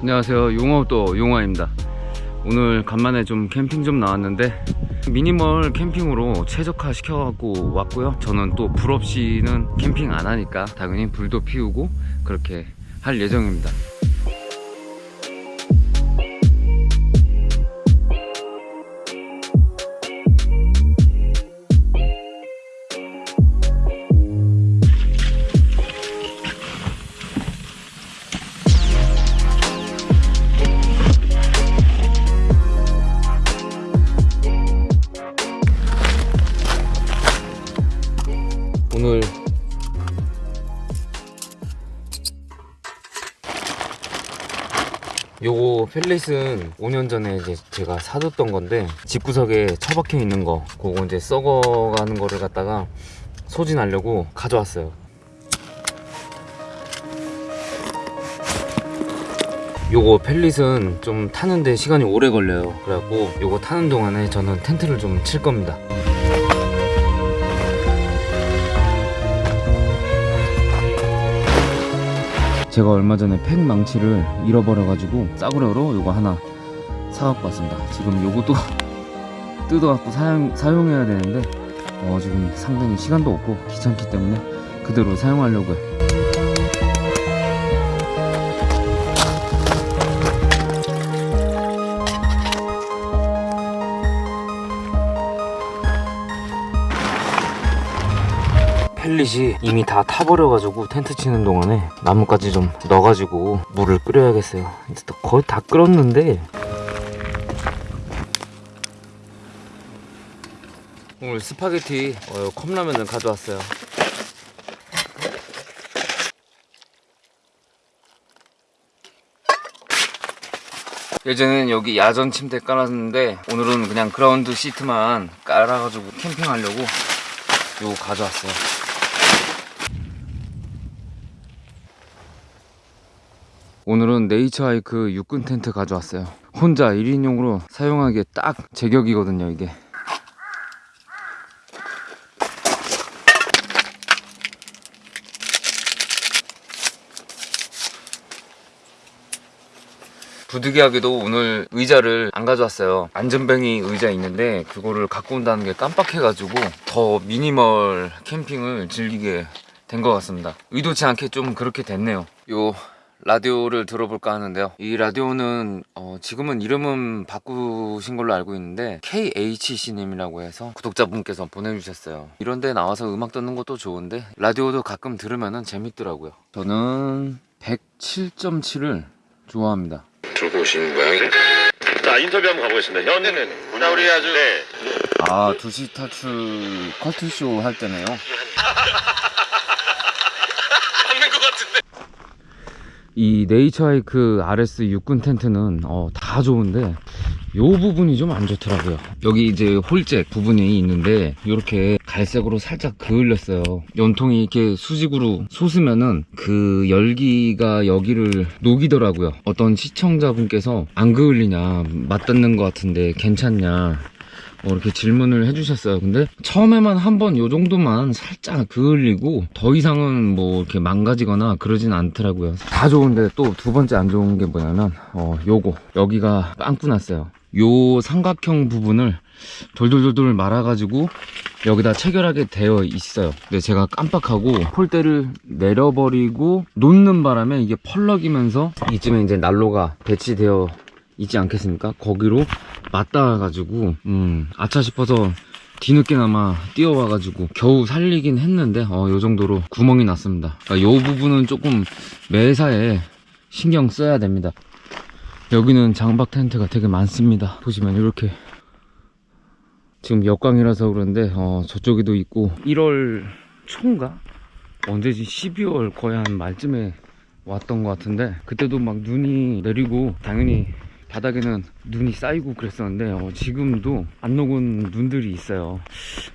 안녕하세요. 용어또 용화입니다. 오늘 간만에 좀 캠핑 좀 나왔는데 미니멀 캠핑으로 최적화 시켜갖고 왔고요. 저는 또 불 없이는 캠핑 안 하니까 당연히 불도 피우고 그렇게 할 예정입니다 펠릿은 5년 전에 이제 제가 사뒀던 건데 집구석에 처박혀 있는 거 그거 이제 썩어가는 거를 갖다가 소진하려고 가져왔어요. 요거 펠릿은 좀 타는데 시간이 오래 걸려요. 그래갖고 요거 타는 동안에 저는 텐트를 좀 칠 겁니다 제가 얼마 전에 팩 망치를 잃어버려가지고 싸구려로 요거 하나 사갖고 왔습니다. 지금 요것도 뜯어갖고 사용, 사용해야 되는데 어, 지금 상당히 시간도 없고 귀찮기 때문에 그대로 사용하려고 요 펠릿이 이미 다 타버려가지고 텐트 치는 동안에 나뭇가지 좀 넣어가지고 물을 끓여야겠어요. 이제 또 거의 다 끓었는데. 오늘 스파게티 어, 컵라면을 가져왔어요. 예전엔 여기 야전 침대 깔았는데 오늘은 그냥 그라운드 시트만 깔아가지고 캠핑하려고 요거 가져왔어요 오늘은 네이처하이크 육군 텐트 가져왔어요. 혼자 1인용으로 사용하기에 딱 제격이거든요 이게. 부득이하게도 오늘 의자를 안 가져왔어요. 안전뱅이 의자 있는데 그거를 갖고 온다는 게 깜빡해가지고 더 미니멀 캠핑을 즐기게 된 것 같습니다. 의도치 않게 좀 그렇게 됐네요. 요 라디오를 들어볼까 하는데요. 이 라디오는 어, 지금은 이름은 바꾸신 걸로 알고 있는데 KHC님이라고 해서 구독자분께서 보내주셨어요. 이런 데 나와서 음악 듣는 것도 좋은데 라디오도 가끔 들으면 재밌더라고요. 저는 107.7을 좋아합니다. 들고 오신 모양이네. 자 인터뷰 한번 가보겠습니다. 현, 자 우리 아주 네. 아 2시 탈출 커트쇼 할 때네요 없는 것 같은데. 이 네이처하이크 RS 육군 텐트는 어, 다 좋은데 요 부분이 좀 안 좋더라고요. 여기 이제 홀잭 부분이 있는데 이렇게 갈색으로 살짝 그을렸어요. 연통이 이렇게 수직으로 솟으면은 그 열기가 여기를 녹이더라고요. 어떤 시청자분께서 안 그을리냐 맞닿는 것 같은데 괜찮냐 어, 이렇게 질문을 해주셨어요. 근데 처음에만 한 번 요 정도만 살짝 그을리고 더 이상은 뭐 이렇게 망가지거나 그러진 않더라고요. 다 좋은데 또 두 번째 안 좋은 게 뭐냐면 어 요거 여기가 빵꾸 났어요. 요 삼각형 부분을 돌돌돌돌 말아가지고 여기다 체결하게 되어 있어요 근데 제가 깜빡하고 폴대를 내려버리고 놓는 바람에 이게 펄럭이면서 이쯤에 이제 난로가 배치되어 있지 않겠습니까 거기로 맞닿아가지고 음 아차 싶어서 뒤늦게나마 뛰어와가지고 겨우 살리긴 했는데 어, 요 정도로 구멍이 났습니다. 그러니까 요 부분은 조금 매사에 신경 써야 됩니다. 여기는 장박 텐트가 되게 많습니다. 보시면 이렇게 지금 역광이라서 그런데 어, 저쪽에도 있고. 1월 초인가? 언제지? 12월 거의 한 말쯤에 왔던 것 같은데 그때도 막 눈이 내리고 당연히 바닥에는 눈이 쌓이고 그랬었는데 어, 지금도 안 녹은 눈들이 있어요.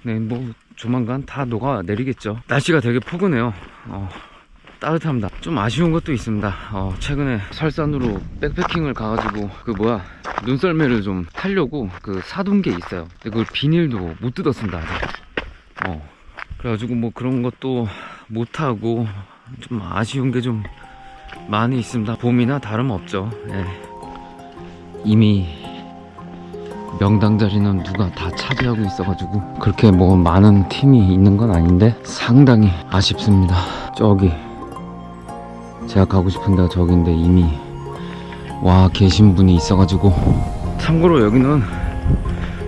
네 뭐 조만간 다 녹아 내리겠죠. 날씨가 되게 포근해요. 어, 따뜻합니다. 좀 아쉬운 것도 있습니다. 어, 최근에 설산으로 백패킹을 가가지고 그 뭐야 눈썰매를 좀 타려고 그 사둔 게 있어요. 근데 그걸 비닐도 못 뜯었습니다 어, 그래가지고 뭐 그런 것도 못하고 좀 아쉬운 게 좀 많이 있습니다. 봄이나 다름없죠. 예. 이미 명당 자리는 누가 다 차지하고 있어가지고 그렇게 뭐 많은 팀이 있는 건 아닌데 상당히 아쉽습니다. 저기 제가 가고 싶은 데가 저기인데 이미 와 계신 분이 있어가지고 참고로 여기는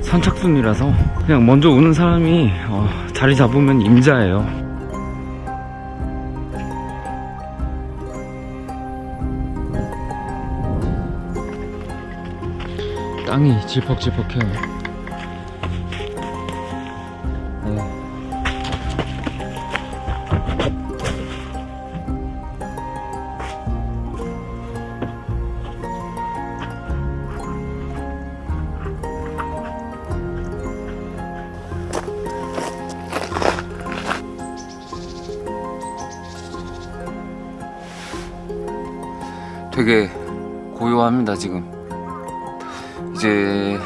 선착순이라서 그냥 먼저 오는 사람이 어, 자리 잡으면 임자예요. 땅이 질퍽질퍽해요. 네. 되게 고요합니다 지금 이제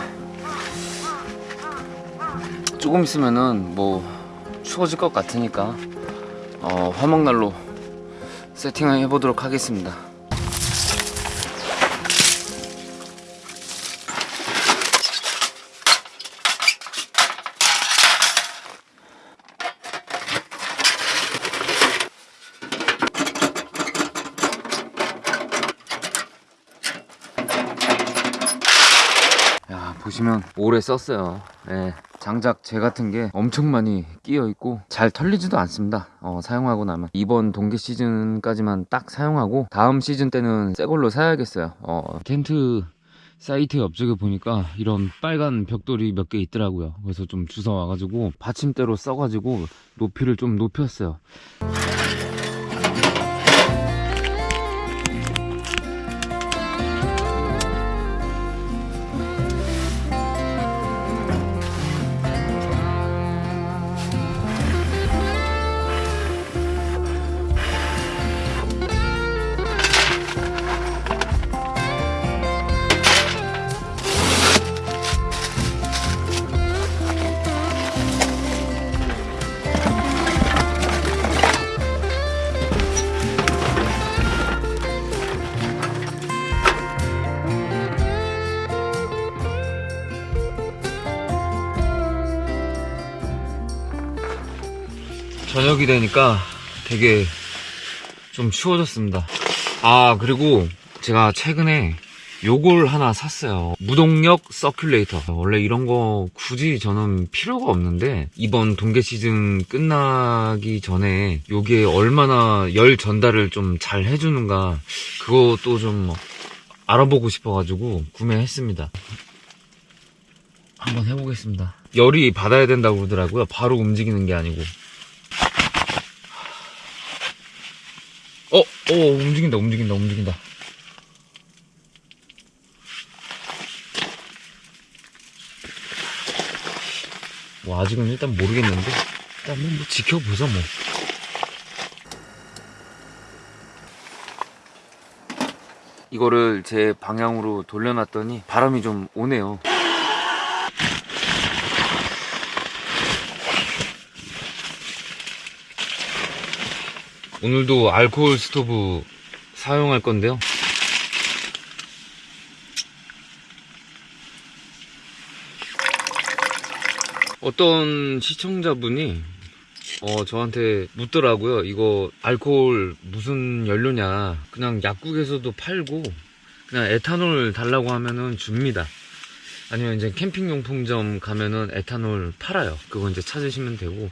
조금 있으면은 뭐 추워질 것 같으니까 어, 화목난로 세팅을 해보도록 하겠습니다 보시면 오래 썼어요. 예, 장작 재 같은 게 엄청 많이 끼어 있고 잘 털리지도 않습니다. 어, 사용하고 나면. 이번 동계 시즌까지만 딱 사용하고 다음 시즌 때는 새 걸로 사야겠어요. 어, 텐트 사이트 옆쪽에 보니까 이런 빨간 벽돌이 몇 개 있더라고요. 그래서 좀 주워 와가지고 받침대로 써가지고 높이를 좀 높였어요 저녁이 되니까 되게 좀 추워졌습니다. 아, 그리고 제가 최근에 요걸 하나 샀어요. 무동력 서큘레이터. 원래 이런 거 굳이 저는 필요가 없는데 이번 동계 시즌 끝나기 전에 요게 얼마나 열 전달을 좀 잘 해주는가 그것도 좀 알아보고 싶어가지고 구매했습니다. 한번 해보겠습니다. 열이 받아야 된다고 그러더라고요. 바로 움직이는 게 아니고. 어, 어, 움직인다, 움직인다, 움직인다. 뭐, 아직은 일단 모르겠는데, 일단 뭐, 뭐 지켜보자, 뭐. 이거를 제 방향으로 돌려놨더니 바람이 좀 오네요. 오늘도 알코올 스토브 사용할 건데요. 어떤 시청자분이 어, 저한테 묻더라고요. 이거 알코올 무슨 연료냐. 그냥 약국에서도 팔고 그냥 에탄올 달라고 하면은 줍니다. 아니면 이제 캠핑용품점 가면은 에탄올 팔아요. 그거 이제 찾으시면 되고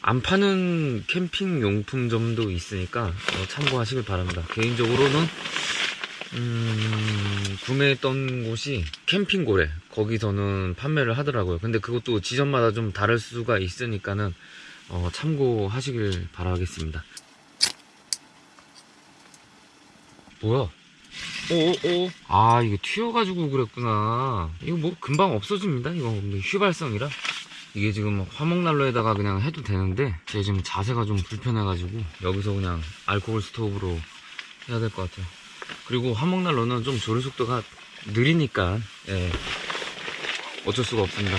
안 파는 캠핑 용품점도 있으니까 어, 참고하시길 바랍니다. 개인적으로는 음, 구매했던 곳이 캠핑고래 거기서는 판매를 하더라고요. 근데 그것도 지점마다 좀 다를 수가 있으니까는 어, 참고하시길 바라겠습니다. 뭐야? 오오오. 아 이거 튀어가지고 그랬구나. 이거 뭐 금방 없어집니다. 이거 뭐 휘발성이라. 이게 지금 화목난로에다가 그냥 해도 되는데 제 지금 자세가 좀 불편해가지고 여기서 그냥 알코올 스토브로 해야 될 것 같아요. 그리고 화목난로는 좀 조리 속도가 느리니까 예, 어쩔 수가 없습니다.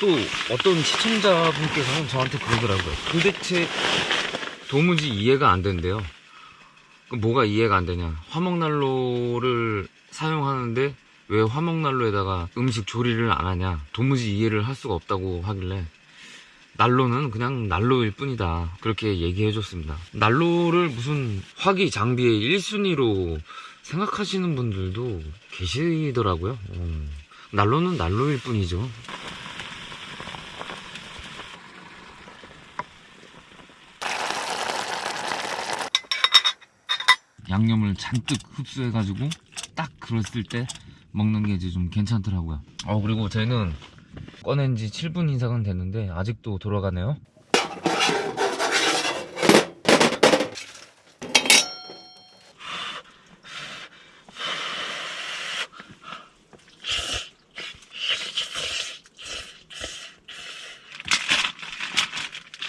또 어떤 시청자분께서는 저한테 그러더라고요. 도대체 도무지 이해가 안 된대요. 뭐가 이해가 안 되냐? 화목난로를 사용하는데 왜 화목난로에다가 음식 조리를 안 하냐? 도무지 이해를 할 수가 없다고 하길래 난로는 그냥 난로일 뿐이다. 그렇게 얘기해 줬습니다. 난로를 무슨 화기 장비의 1순위로 생각하시는 분들도 계시더라고요. 어, 난로는 난로일 뿐이죠. 양념을 잔뜩 흡수해가지고 딱 그랬을 때 먹는 게 이제 좀 괜찮더라고요. 어, 그리고 저희는 꺼낸 지 7분 이상은 됐는데 아직도 돌아가네요.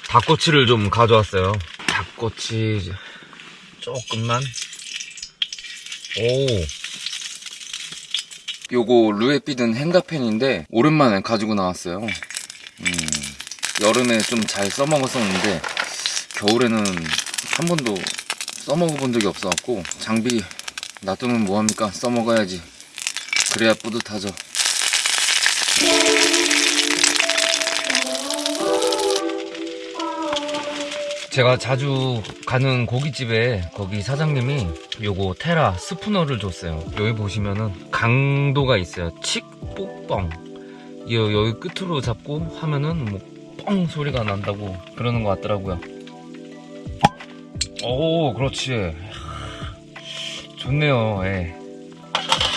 닭꼬치를 좀 가져왔어요. 닭꼬치 조금만. 오. 요거 루에피든 hen가펜인데 오랜만에 가지고 나왔어요. 음, 여름에 좀 잘 써먹었었는데 겨울에는 한 번도 써먹어본 적이 없어갖고 장비 놔두면 뭐합니까? 써먹어야지. 그래야 뿌듯하죠. 제가 자주 가는 고깃집에 거기 사장님이 요거 테라 스푸너를 줬어요. 여기 보시면은 강도가 있어요. 칙, 뽁뻥. 여, 여기 끝으로 잡고 하면은 뭐 뻥 소리가 난다고 그러는 것 같더라고요. 오, 그렇지. 좋네요. 예.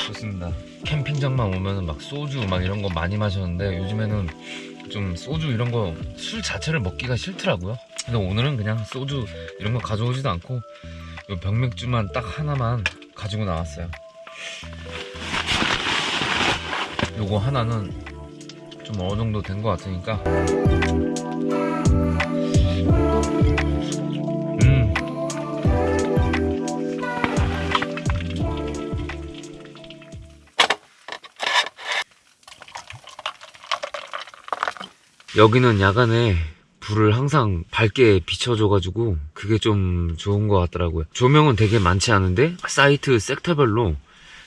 좋습니다. 캠핑장만 오면은 막 소주 막 이런 거 많이 마셨는데 요즘에는 좀 소주 이런 거 술 자체를 먹기가 싫더라고요. 근데 오늘은 그냥 소주 이런 거 가져오지도 않고 요 병맥주만 딱 하나만 가지고 나왔어요. 요거 하나는 좀 어느 정도 된 것 같으니까. 음. 여기는 야간에 불을 항상 밝게 비춰줘가지고 그게 좀 좋은 것 같더라고요. 조명은 되게 많지 않은데 사이트 섹터별로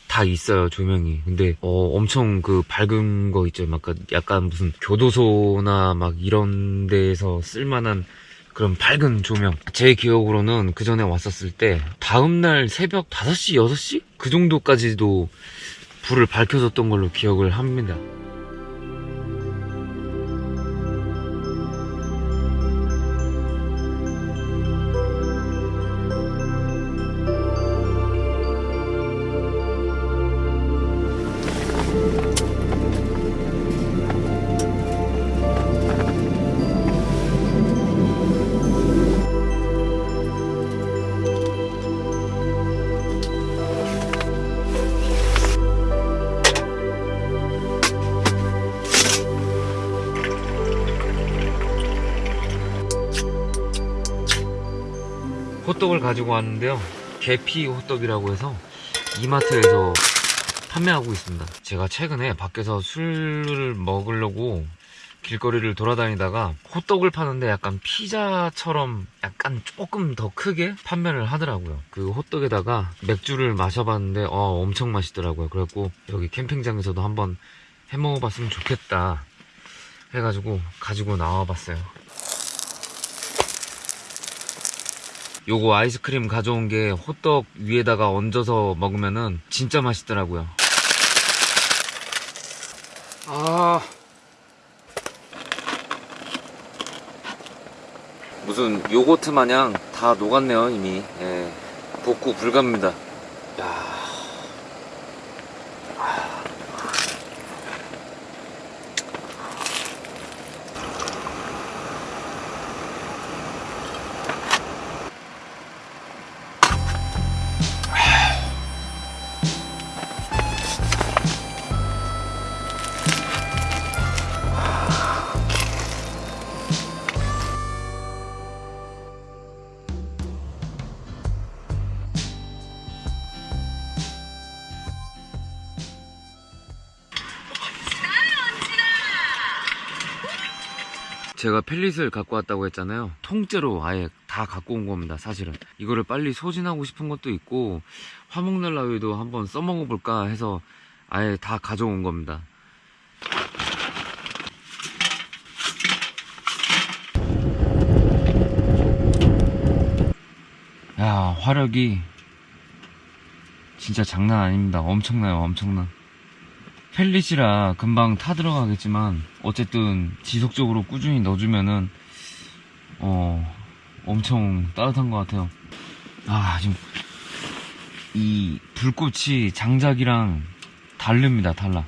다 있어요 조명이. 근데 어, 엄청 그 밝은 거 있죠. 막 약간 무슨 교도소나 막 이런 데에서 쓸만한 그런 밝은 조명. 제 기억으로는 그 전에 왔었을 때 다음날 새벽 5시, 6시? 그 정도까지도 불을 밝혀줬던 걸로 기억을 합니다. 호떡을 가지고 왔는데요. 계피 호떡이라고 해서 이마트에서 판매하고 있습니다. 제가 최근에 밖에서 술을 먹으려고 길거리를 돌아다니다가 호떡을 파는데 약간 피자처럼 약간 조금 더 크게 판매를 하더라고요. 그 호떡에다가 맥주를 마셔봤는데 어, 엄청 맛있더라고요. 그래갖고 여기 캠핑장에서도 한번 해먹어봤으면 좋겠다 해가지고 가지고 나와봤어요. 요거 아이스크림 가져온 게 호떡 위에다가 얹어서 먹으면은 진짜 맛있더라고요. 아. 무슨 요거트 마냥 다 녹았네요, 이미. 예. 복구 불가입니다. 제가 펠릿을 갖고 왔다고 했잖아요. 통째로 아예 다 갖고 온 겁니다, 사실은. 이거를 빨리 소진하고 싶은 것도 있고, 화목난로에도 한번 써먹어 볼까 해서 아예 다 가져온 겁니다. 야, 화력이 진짜 장난 아닙니다. 엄청나요, 엄청나. 펠릿이라 금방 타 들어가겠지만 어쨌든 지속적으로 꾸준히 넣어주면은 어 엄청 따뜻한 것 같아요. 아 지금 이 불꽃이 장작이랑 다릅니다, 달라.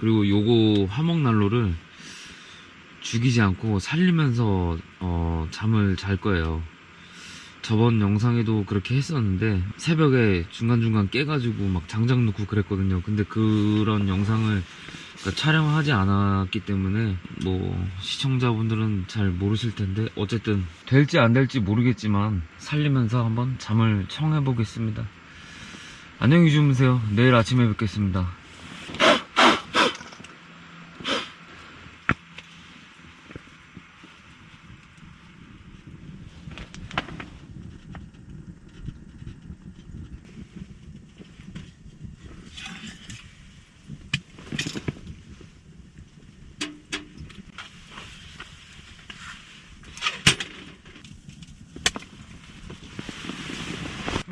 그리고 요거 화목난로를 죽이지 않고 살리면서 어 잠을 잘 거예요. 저번 영상에도 그렇게 했었는데 새벽에 중간중간 깨가지고 막 장작 넣고 그랬거든요. 근데 그런 영상을 그러니까 촬영하지 않았기 때문에 뭐 시청자분들은 잘 모르실 텐데 어쨌든 될지 안 될지 모르겠지만 살리면서 한번 잠을 청해 보겠습니다. 안녕히 주무세요. 내일 아침에 뵙겠습니다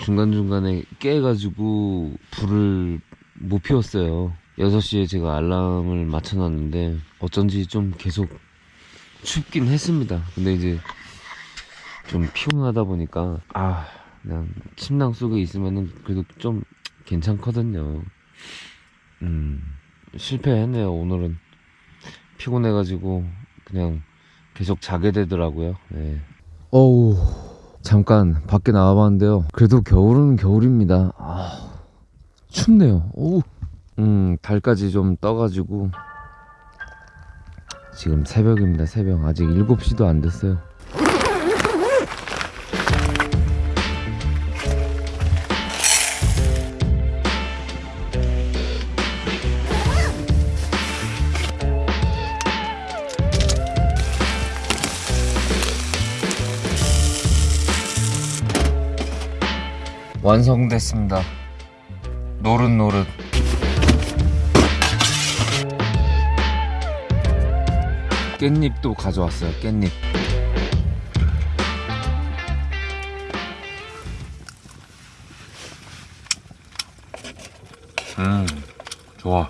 중간중간에 깨가지고 불을 못 피웠어요. 6시에 제가 알람을 맞춰놨는데 어쩐지 좀 계속 춥긴 했습니다. 근데 이제 좀 피곤하다 보니까 아 그냥 침낭 속에 있으면은 그래도 좀 괜찮거든요. 음 실패했네요 오늘은 피곤해가지고 그냥 계속 자게 되더라고요. 네. 어우 잠깐 밖에 나와봤는데요. 그래도 겨울은 겨울입니다. 아, 춥네요. 오. 음, 달까지 좀 떠가지고 지금 새벽입니다. 새벽 아직 7시도 안 됐어요. 완성됐습니다. 노릇노릇. 깻잎도 가져왔어요. 깻잎. 음, 좋아.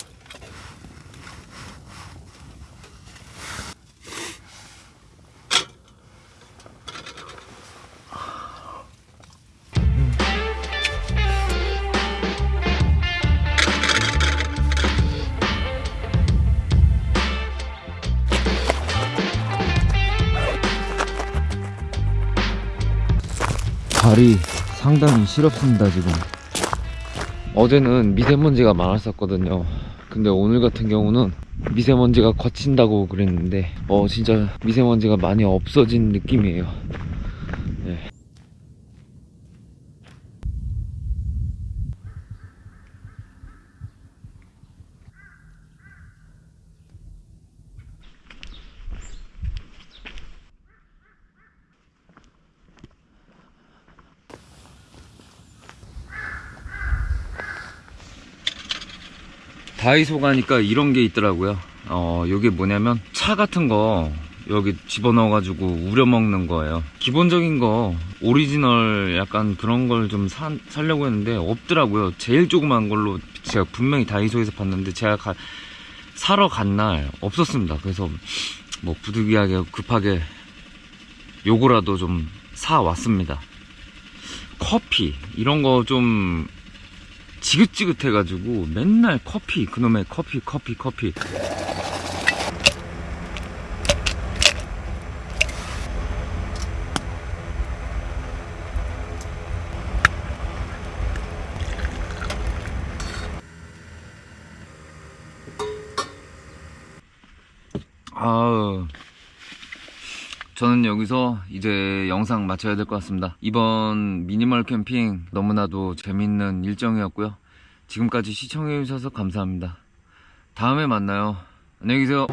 상당히 시렵습니다 지금. 어제는 미세먼지가 많았었거든요. 근데 오늘 같은 경우는 미세먼지가 거친다고 그랬는데 어 진짜 미세먼지가 많이 없어진 느낌이에요. 네. 다이소 가니까 이런 게 있더라고요. 어, 요게 뭐냐면 차 같은 거 여기 집어넣어 가지고 우려 먹는 거예요. 기본적인 거 오리지널 약간 그런 걸 좀 살려고 했는데 없더라고요. 제일 조그만 걸로 제가 분명히 다이소에서 봤는데 제가 가- 사러 간 날 없었습니다. 그래서 뭐 부득이하게 급하게 요거라도 좀 사 왔습니다. 커피 이런 거좀 지긋지긋해가지고 맨날 커피 그놈의 커피 커피 커피. 아우 저는 여기서 이제 영상 마쳐야 될 것 같습니다. 이번 미니멀 캠핑 너무나도 재밌는 일정이었고요. 지금까지 시청해주셔서 감사합니다. 다음에 만나요. 안녕히 계세요.